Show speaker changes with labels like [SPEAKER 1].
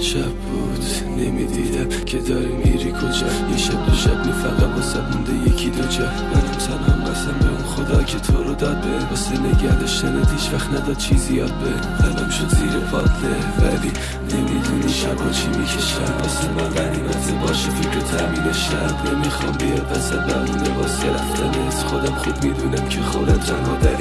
[SPEAKER 1] شب بود نمی‌دیدم که داری میری کجا. یه شب دو شب می فقط واسه مونده یکی دو جا. منم تنم قسم به اون خدا که تو رو داد به واسه نگه داشتنت هیچ وقت نداد چیزی یاد به. قلم شد زیر پاتله ولی نمی‌دونی شبا چی می‌کشم. واسه من غنیمت باشه فکر تامین شب. نمی‌خوام بیاد وسط بمونه واسه رفتنت خودم خود می‌دونم که خودم تنها
[SPEAKER 2] در